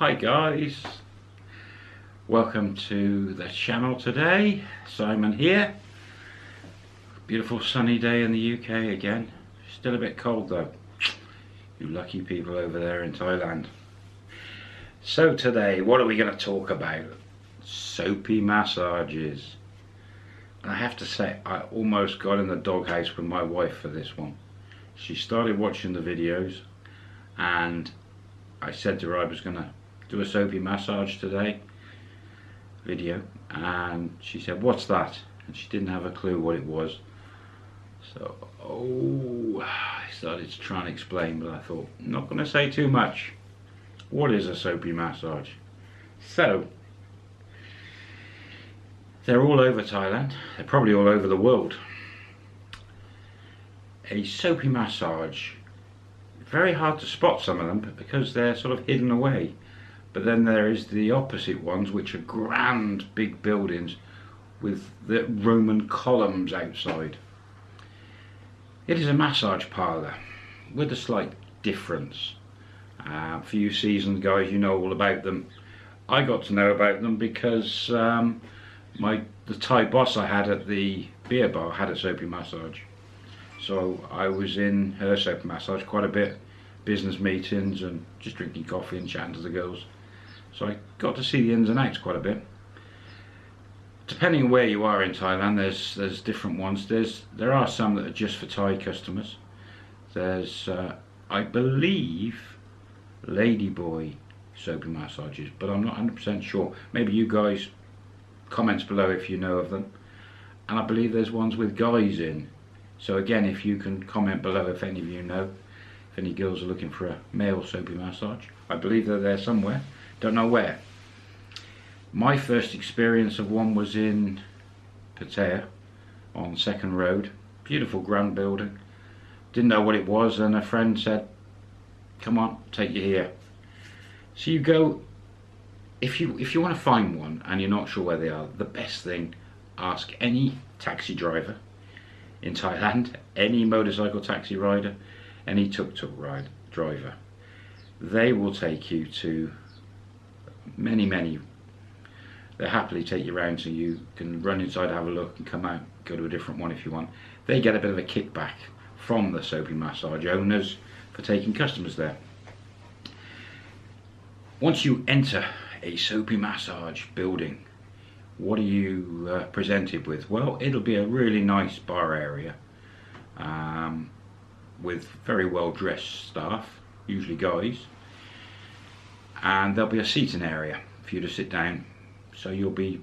Hi guys, welcome to the channel today. Simon here. Beautiful sunny day in the UK again. Still a bit cold though. You lucky people over there in Thailand. So today, what are we going to talk about? Soapy massages. I have to say, I almost got in the doghouse with my wife for this one. She started watching the videos and I said to her I was going to do a soapy massage today video and she said what's that? And she didn't have a clue what it was. So oh I started to try and explain but I thought not going to say too much. What is a soapy massage? So they're all over Thailand. They're probably all over the world. A soapy massage very hard to spot some of them but because they're sort of hidden away but then there is the opposite ones, which are grand big buildings with the Roman columns outside. It is a massage parlour with a slight difference. Uh, for you seasoned guys, you know all about them. I got to know about them because um, my the Thai boss I had at the beer bar had a soapy massage. So I was in her soapy massage quite a bit, business meetings and just drinking coffee and chatting to the girls. So I got to see the ins and outs quite a bit. Depending on where you are in Thailand, there's there's different ones. There's there are some that are just for Thai customers. There's uh, I believe Ladyboy soapy massages, but I'm not 100% sure. Maybe you guys comments below if you know of them. And I believe there's ones with guys in. So again, if you can comment below if any of you know, if any girls are looking for a male soapy massage, I believe they're there somewhere don't know where. My first experience of one was in Pattaya on Second Road. Beautiful grand building. Didn't know what it was and a friend said, come on, take you here. So you go, if you, if you want to find one and you're not sure where they are, the best thing, ask any taxi driver in Thailand, any motorcycle taxi rider, any tuk-tuk ride driver. They will take you to many, many. They happily take you around so you can run inside, have a look and come out, go to a different one if you want. They get a bit of a kickback from the soapy massage owners for taking customers there. Once you enter a soapy massage building, what are you uh, presented with? Well, it'll be a really nice bar area um, with very well dressed staff, usually guys, and there'll be a seating area for you to sit down. So you'll be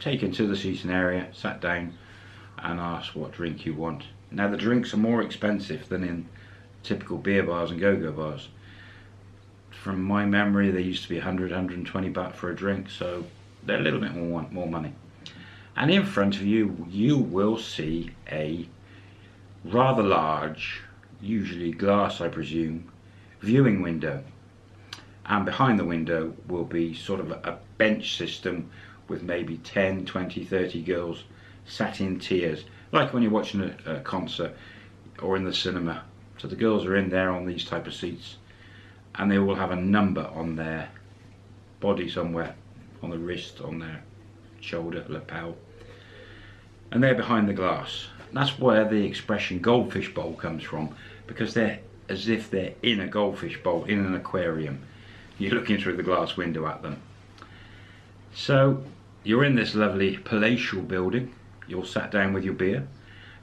taken to the seating area sat down and asked what drink you want. Now the drinks are more expensive than in typical beer bars and go-go bars. From my memory they used to be 100 120 baht for a drink so they're a little bit more more money. And in front of you you will see a rather large usually glass I presume viewing window and behind the window will be sort of a bench system with maybe 10 20 30 girls sat in tiers like when you're watching a, a, concert or in the cinema. So the girls are in there on these type of seats and they will have a number on their body somewhere on the wrist on their shoulder lapel. And they're behind the glass. That's where the expression goldfish bowl comes from because they're as if they're in a goldfish bowl in an aquarium you're looking through the glass window at them. So you're in this lovely palatial building, you're sat down with your beer,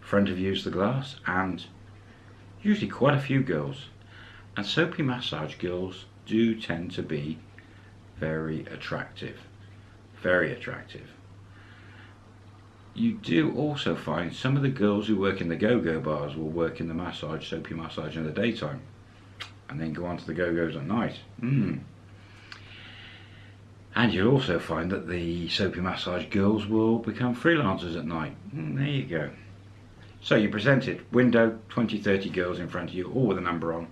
front of you is the glass and usually quite a few girls. And soapy massage girls do tend to be very attractive, very attractive. You do also find some of the girls who work in the go-go bars will work in the massage, soapy massage in the daytime and then go on to the go-go's at night. Mm. And you'll also find that the soapy massage girls will become freelancers at night. Mm, there you go. So you presented window, 20, 30 girls in front of you, all with a number on.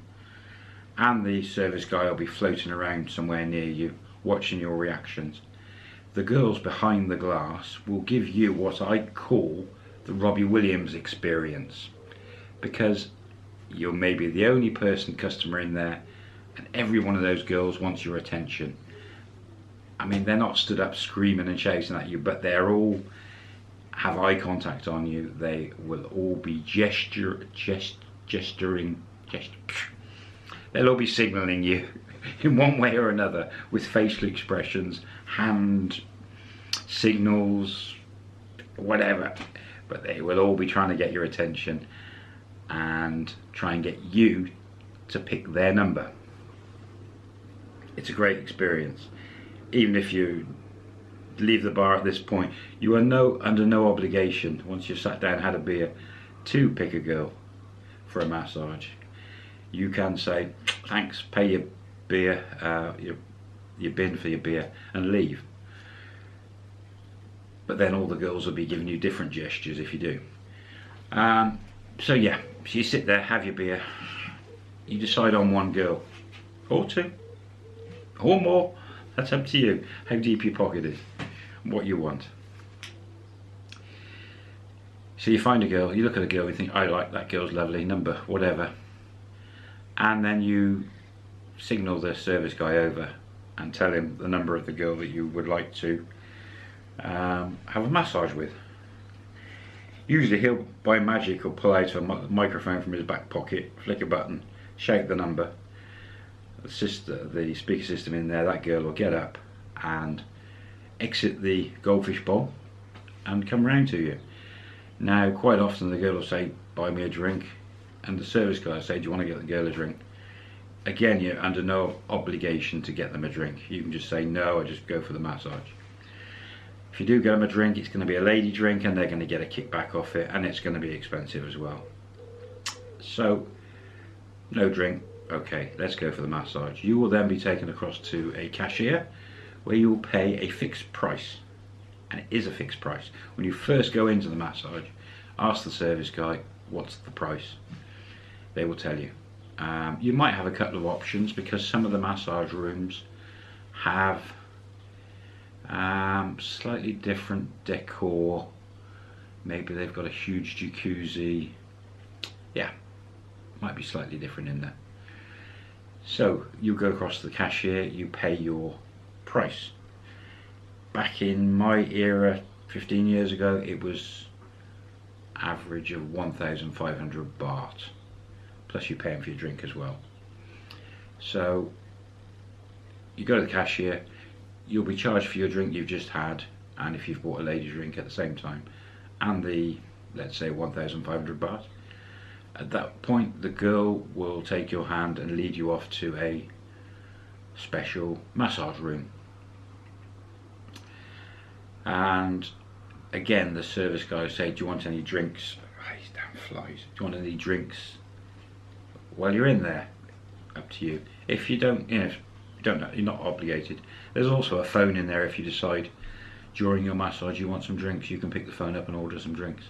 And the service guy will be floating around somewhere near you, watching your reactions. The girls behind the glass will give you what I call the Robbie Williams experience. Because you're maybe the only person customer in there and every one of those girls wants your attention I mean, they're not stood up screaming and shouting at you, but they're all have eye contact on you. They will all be gesture, gest, gesturing, gest, they'll all be signaling you in one way or another with facial expressions, hand signals, whatever. But they will all be trying to get your attention and try and get you to pick their number. It's a great experience. Even if you leave the bar at this point, you are no under no obligation once you've sat down had a beer to pick a girl for a massage. You can say thanks, pay your beer, uh, your your bin for your beer, and leave. But then all the girls will be giving you different gestures if you do. Um, so yeah, so you sit there, have your beer, you decide on one girl, or two, or more. That's up to you, how deep your pocket is, what you want. So you find a girl, you look at a girl, you think, I like that girl's lovely, number, whatever. And then you signal the service guy over and tell him the number of the girl that you would like to um, have a massage with. Usually he'll, by magic, will pull out a microphone from his back pocket, flick a button, shake the number, sister, the speaker system in there, that girl will get up and exit the goldfish bowl and come round to you. Now, quite often the girl will say, buy me a drink, and the service guy will say, do you want to get the girl a drink? Again, you're under no obligation to get them a drink. You can just say, no, I just go for the massage. You do get them a drink, it's going to be a lady drink and they're going to get a kickback off it and it's going to be expensive as well. So, no drink, okay, let's go for the massage. You will then be taken across to a cashier where you will pay a fixed price. And it is a fixed price. When you first go into the massage, ask the service guy, what's the price? They will tell you. Um, you might have a couple of options because some of the massage rooms have um, slightly different decor. Maybe they've got a huge jacuzzi. Yeah, might be slightly different in there. So you go across to the cashier, you pay your price. Back in my era, 15 years ago, it was average of 1,500 baht. Plus you pay for your drink as well. So you go to the cashier, you'll be charged for your drink you've just had and if you've bought a lady drink at the same time and the let's say 1500 baht. At that point the girl will take your hand and lead you off to a special massage room. And again the service guy will say do you want any drinks? Oh, these damn flies. Do you want any drinks? While you're in there. Up to you. If you don't you know you don't you're not obligated. There's also a phone in there if you decide during your massage you want some drinks, you can pick the phone up and order some drinks.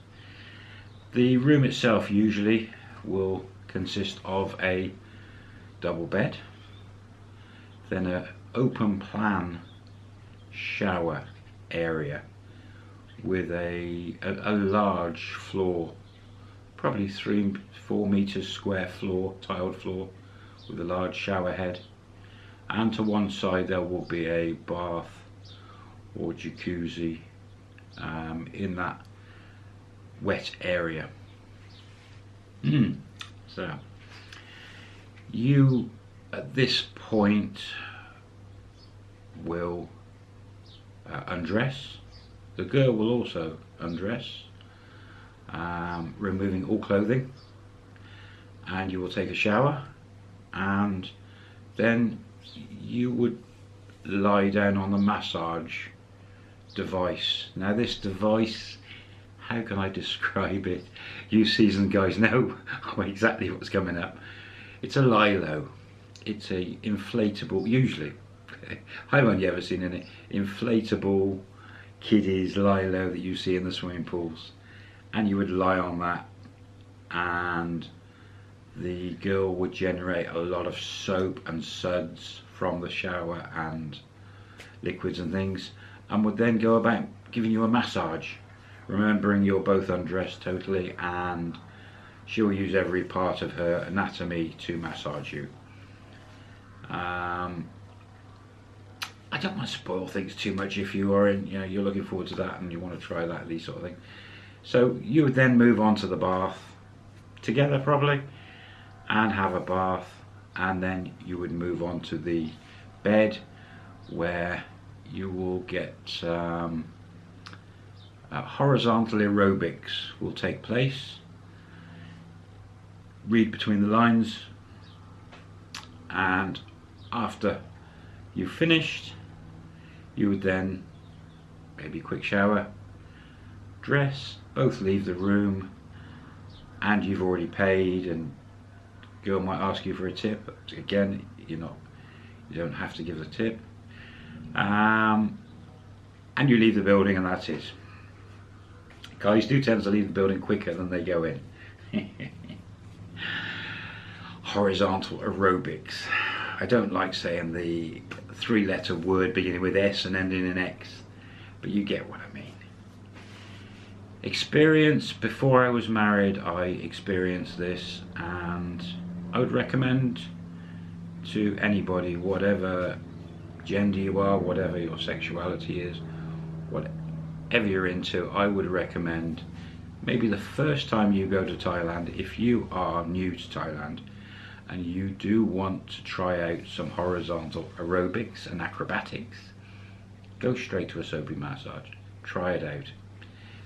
The room itself usually will consist of a double bed, then an open plan shower area with a, a, a, large floor, probably three, four meters square floor, tiled floor with a large shower head and to one side there will be a bath or jacuzzi um, in that wet area. So you at this point will uh, undress. The girl will also undress um, removing all clothing. And you will take a shower and then you would lie down on the massage device. Now this device, how can I describe it? You seasoned guys know exactly what's coming up. It's a lilo. It's a inflatable, usually, I've only ever seen an inflatable kiddies lilo that you see in the swimming pools. And you would lie on that and the girl would generate a lot of soap and suds from the shower and liquids and things and would then go about giving you a massage remembering you're both undressed totally and she'll use every part of her anatomy to massage you um, I don't want to spoil things too much if you are in, you know, you're looking forward to that and you want to try that, these sort of thing. So you would then move on to the bath together probably and have a bath and then you would move on to the bed where you will get um, uh, horizontal aerobics will take place. Read between the lines. And after you've finished you would then maybe quick shower dress both leave the room and you've already paid and girl might ask you for a tip again you're not you don't have to give the tip. Um, and you leave the building and that's it. Guys do tend to leave the building quicker than they go in. Horizontal aerobics. I don't like saying the three letter word beginning with S and ending in X but you get what I mean. Experience before I was married I experienced this and I would recommend to anybody whatever gender you are whatever your sexuality is whatever you're into I would recommend maybe the first time you go to Thailand if you are new to Thailand and you do want to try out some horizontal aerobics and acrobatics go straight to a soapy massage try it out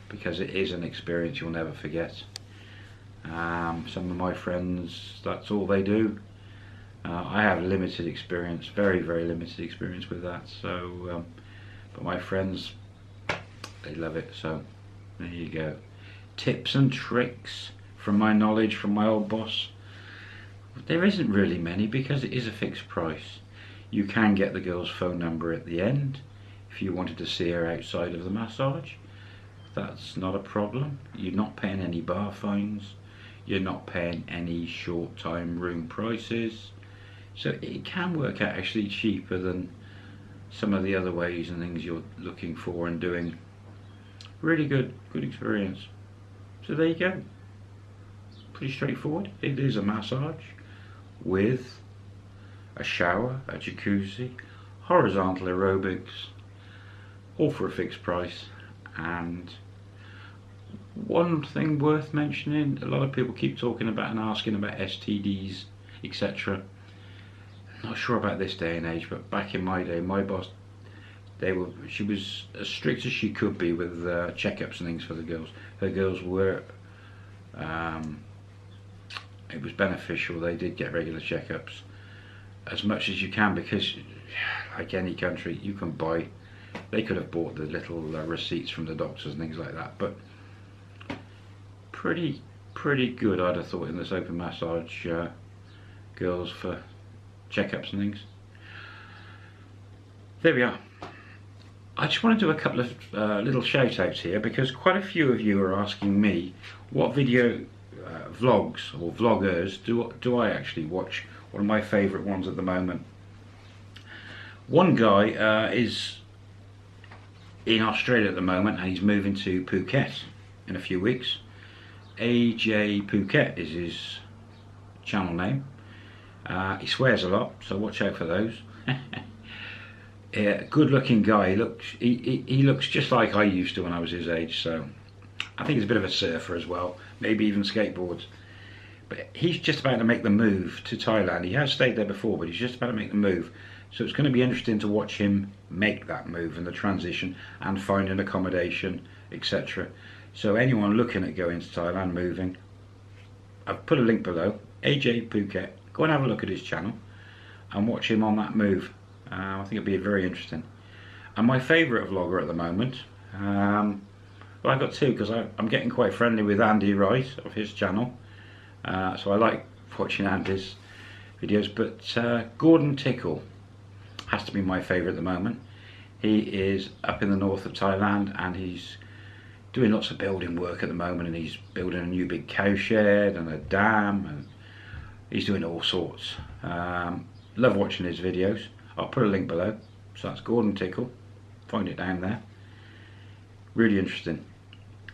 because it is an experience you'll never forget. Um, some of my friends, that's all they do. Uh, I have limited experience, very, very limited experience with that. So, um, but my friends, they love it. So, there you go. Tips and tricks from my knowledge from my old boss. There isn't really many because it is a fixed price. You can get the girl's phone number at the end if you wanted to see her outside of the massage that's not a problem. You're not paying any bar fines. You're not paying any short time room prices. So it can work out actually cheaper than some of the other ways and things you're looking for and doing. Really good, good experience. So there you go. Pretty straightforward. It is a massage with a shower, a jacuzzi, horizontal aerobics, all for a fixed price and one thing worth mentioning, a lot of people keep talking about and asking about STDs, etc. Not sure about this day and age, but back in my day, my boss, they were, she was as strict as she could be with uh, checkups and things for the girls. Her girls were, um, it was beneficial. They did get regular checkups as much as you can because, like any country, you can buy. They could have bought the little uh, receipts from the doctors and things like that, but pretty pretty good I'd have thought in this open massage uh, girls for checkups and things. There we are. I just want to do a couple of uh, little shout outs here because quite a few of you are asking me what video uh, vlogs or vloggers do, do I actually watch. One of my favourite ones at the moment. One guy uh, is in Australia at the moment and he's moving to Phuket in a few weeks AJ Phuket is his channel name. Uh, he swears a lot, so watch out for those. yeah, good looking guy. He looks he, he, he, looks just like I used to when I was his age. So I think he's a bit of a surfer as well. Maybe even skateboards. But he's just about to make the move to Thailand. He has stayed there before, but he's just about to make the move. So it's going to be interesting to watch him make that move and the transition and find an accommodation, etc. So anyone looking at going to Thailand, moving, I've put a link below, AJ Phuket, go and have a look at his channel and watch him on that move. Uh, I think it'll be very interesting. And my favourite vlogger at the moment, um, well I've got two because I'm getting quite friendly with Andy Wright of his channel. Uh, so I like watching Andy's videos, but uh, Gordon Tickle has to be my favourite at the moment. He is up in the north of Thailand and he's doing lots of building work at the moment and he's building a new big cow shed and a dam and he's doing all sorts. Um, love watching his videos. I'll put a link below. So that's Gordon Tickle. Find it down there. Really interesting.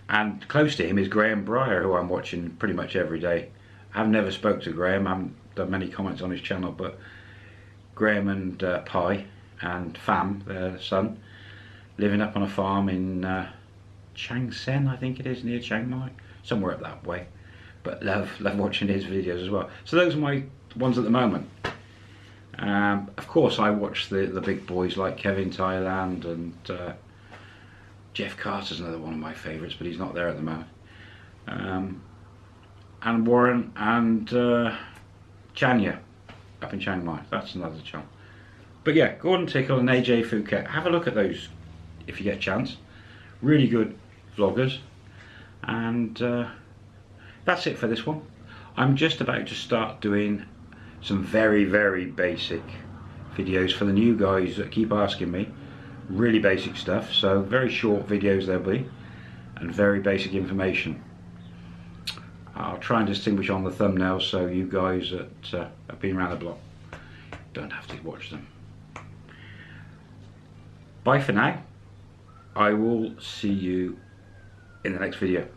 And close to him is Graham Breyer, who I'm watching pretty much every day. I've never spoke to Graham. I haven't done many comments on his channel, but Graham and uh, Pi and Fam, their son, living up on a farm in uh, Changsen, I think it is, near Chiang Mai, somewhere up that way. But love, love watching his videos as well. So those are my ones at the moment. Um, of course, I watch the the big boys like Kevin Thailand and uh, Jeff Carter's another one of my favourites, but he's not there at the moment. Um, and Warren and uh, Chanya up in Chiang Mai. That's another channel. But yeah, Gordon Tickle and AJ Phuket. Have a look at those if you get a chance. Really good vloggers. And uh, that's it for this one. I'm just about to start doing some very, very basic videos for the new guys that keep asking me. Really basic stuff. So very short videos there'll be. And very basic information. I'll try and distinguish on the thumbnail so you guys that uh, have been around the block don't have to watch them. Bye for now. I will see you in the next video.